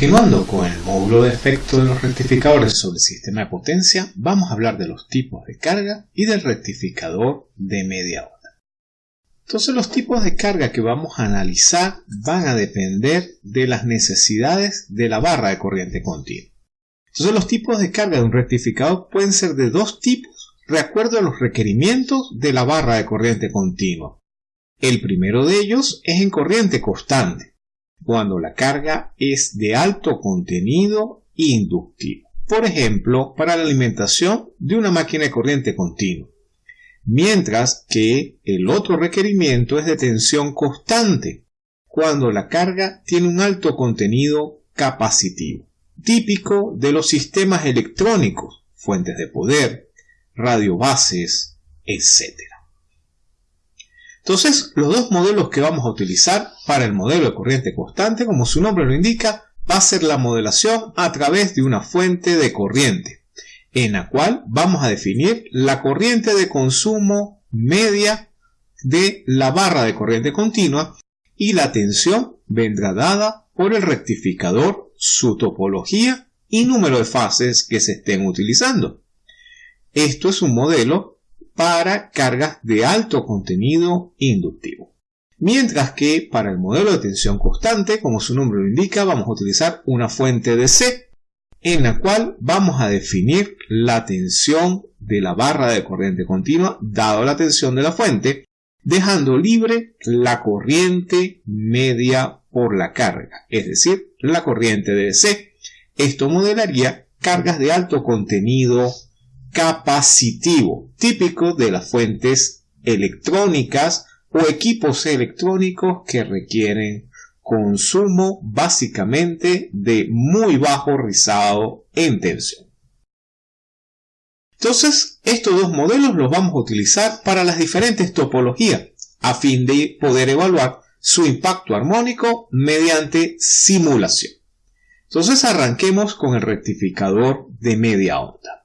Continuando con el módulo de efecto de los rectificadores sobre el sistema de potencia, vamos a hablar de los tipos de carga y del rectificador de media onda. Entonces los tipos de carga que vamos a analizar van a depender de las necesidades de la barra de corriente continua. Entonces los tipos de carga de un rectificador pueden ser de dos tipos de acuerdo a los requerimientos de la barra de corriente continua. El primero de ellos es en corriente constante cuando la carga es de alto contenido inductivo. Por ejemplo, para la alimentación de una máquina de corriente continua. Mientras que el otro requerimiento es de tensión constante, cuando la carga tiene un alto contenido capacitivo, típico de los sistemas electrónicos, fuentes de poder, radiobases, etc. Entonces, los dos modelos que vamos a utilizar para el modelo de corriente constante, como su nombre lo indica, va a ser la modelación a través de una fuente de corriente, en la cual vamos a definir la corriente de consumo media de la barra de corriente continua y la tensión vendrá dada por el rectificador, su topología y número de fases que se estén utilizando. Esto es un modelo para cargas de alto contenido inductivo. Mientras que para el modelo de tensión constante, como su nombre lo indica, vamos a utilizar una fuente de C en la cual vamos a definir la tensión de la barra de corriente continua dado la tensión de la fuente, dejando libre la corriente media por la carga, es decir, la corriente de C. Esto modelaría cargas de alto contenido capacitivo, típico de las fuentes electrónicas o equipos electrónicos que requieren consumo básicamente de muy bajo rizado en tensión. Entonces, estos dos modelos los vamos a utilizar para las diferentes topologías a fin de poder evaluar su impacto armónico mediante simulación. Entonces arranquemos con el rectificador de media onda.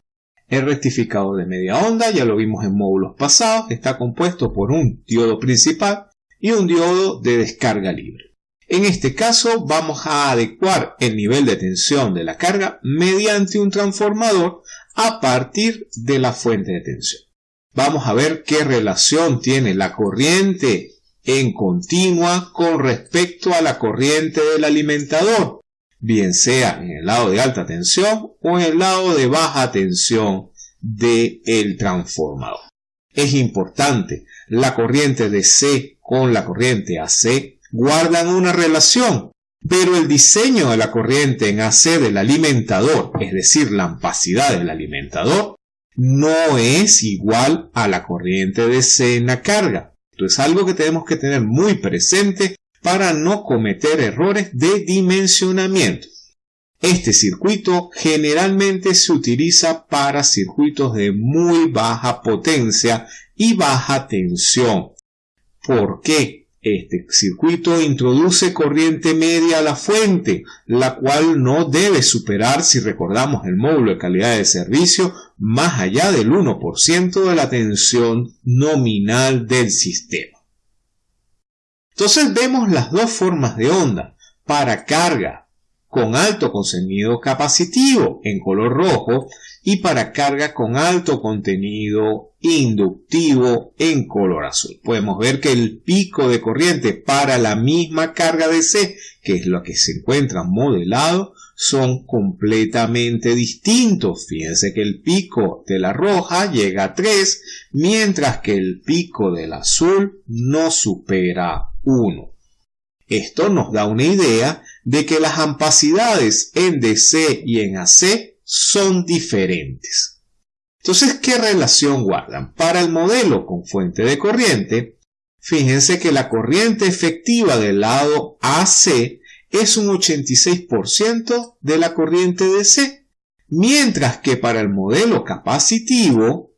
El rectificador de media onda, ya lo vimos en módulos pasados, está compuesto por un diodo principal y un diodo de descarga libre. En este caso vamos a adecuar el nivel de tensión de la carga mediante un transformador a partir de la fuente de tensión. Vamos a ver qué relación tiene la corriente en continua con respecto a la corriente del alimentador bien sea en el lado de alta tensión o en el lado de baja tensión del el transformador. Es importante, la corriente DC con la corriente AC guardan una relación, pero el diseño de la corriente en AC del alimentador, es decir, la ampacidad del alimentador, no es igual a la corriente DC en la carga. Esto es algo que tenemos que tener muy presente para no cometer errores de dimensionamiento. Este circuito generalmente se utiliza para circuitos de muy baja potencia y baja tensión. ¿Por qué? Este circuito introduce corriente media a la fuente, la cual no debe superar, si recordamos el módulo de calidad de servicio, más allá del 1% de la tensión nominal del sistema. Entonces vemos las dos formas de onda. Para carga con alto contenido capacitivo en color rojo y para carga con alto contenido inductivo en color azul. Podemos ver que el pico de corriente para la misma carga DC, que es lo que se encuentra modelado, son completamente distintos. Fíjense que el pico de la roja llega a 3, mientras que el pico del azul no supera 1. Esto nos da una idea de que las ampacidades en DC y en AC son diferentes. Entonces, ¿qué relación guardan? Para el modelo con fuente de corriente, fíjense que la corriente efectiva del lado AC es un 86% de la corriente DC, mientras que para el modelo capacitivo,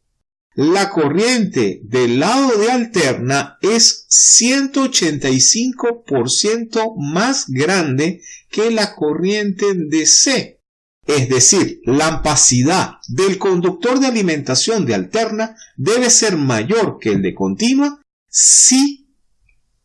la corriente del lado de alterna es 185% más grande que la corriente DC. Es decir, la ampacidad del conductor de alimentación de alterna debe ser mayor que el de continua si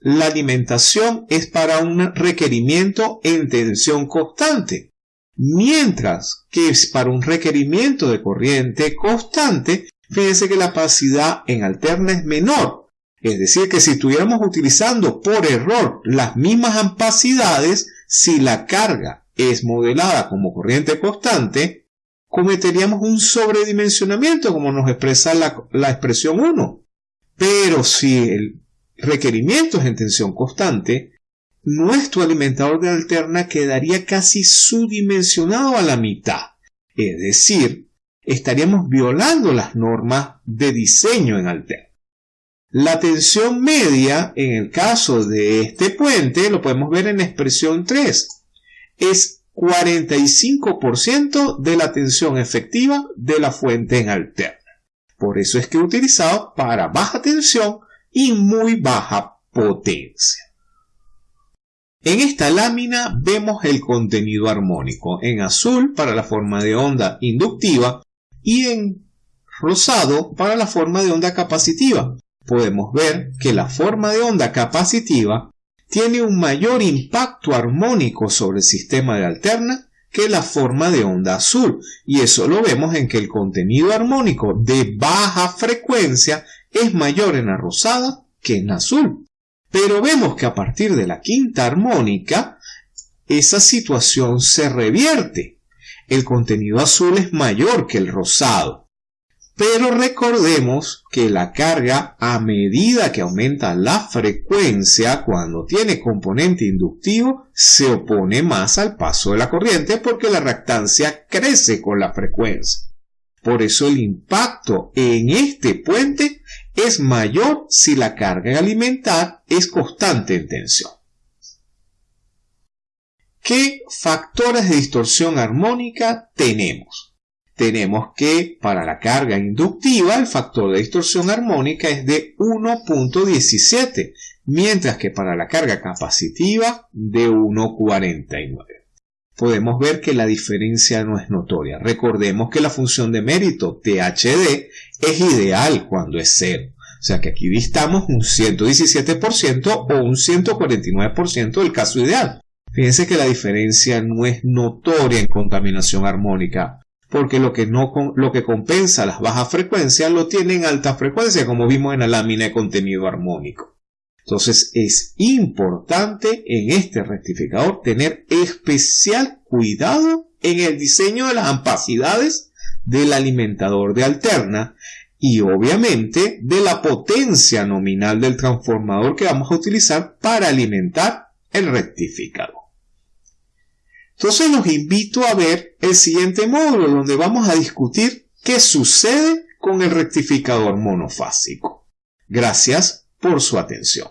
la alimentación es para un requerimiento en tensión constante, mientras que es para un requerimiento de corriente constante, fíjense que la capacidad en alterna es menor. Es decir, que si estuviéramos utilizando por error las mismas ampacidades, si la carga es modelada como corriente constante, cometeríamos un sobredimensionamiento, como nos expresa la, la expresión 1. Pero si el requerimiento es en tensión constante, nuestro alimentador de alterna quedaría casi subdimensionado a la mitad. Es decir, estaríamos violando las normas de diseño en alterna. La tensión media, en el caso de este puente, lo podemos ver en expresión 3, es 45% de la tensión efectiva de la fuente en alterna. Por eso es que he utilizado para baja tensión y muy baja potencia. En esta lámina vemos el contenido armónico en azul para la forma de onda inductiva y en rosado para la forma de onda capacitiva. Podemos ver que la forma de onda capacitiva tiene un mayor impacto armónico sobre el sistema de alterna que la forma de onda azul y eso lo vemos en que el contenido armónico de baja frecuencia es mayor en la rosada que en azul. Pero vemos que a partir de la quinta armónica, esa situación se revierte. El contenido azul es mayor que el rosado. Pero recordemos que la carga a medida que aumenta la frecuencia cuando tiene componente inductivo se opone más al paso de la corriente porque la reactancia crece con la frecuencia. Por eso el impacto en este puente es mayor si la carga alimentar es constante en tensión. ¿Qué factores de distorsión armónica tenemos? Tenemos que para la carga inductiva el factor de distorsión armónica es de 1.17, mientras que para la carga capacitiva de 1.49 podemos ver que la diferencia no es notoria. Recordemos que la función de mérito THD es ideal cuando es cero. O sea que aquí distamos un 117% o un 149% del caso ideal. Fíjense que la diferencia no es notoria en contaminación armónica, porque lo que, no, lo que compensa las bajas frecuencias lo tiene en alta frecuencia, como vimos en la lámina de contenido armónico. Entonces es importante en este rectificador tener especial cuidado en el diseño de las ampacidades del alimentador de alterna y obviamente de la potencia nominal del transformador que vamos a utilizar para alimentar el rectificador. Entonces los invito a ver el siguiente módulo donde vamos a discutir qué sucede con el rectificador monofásico. Gracias por su atención.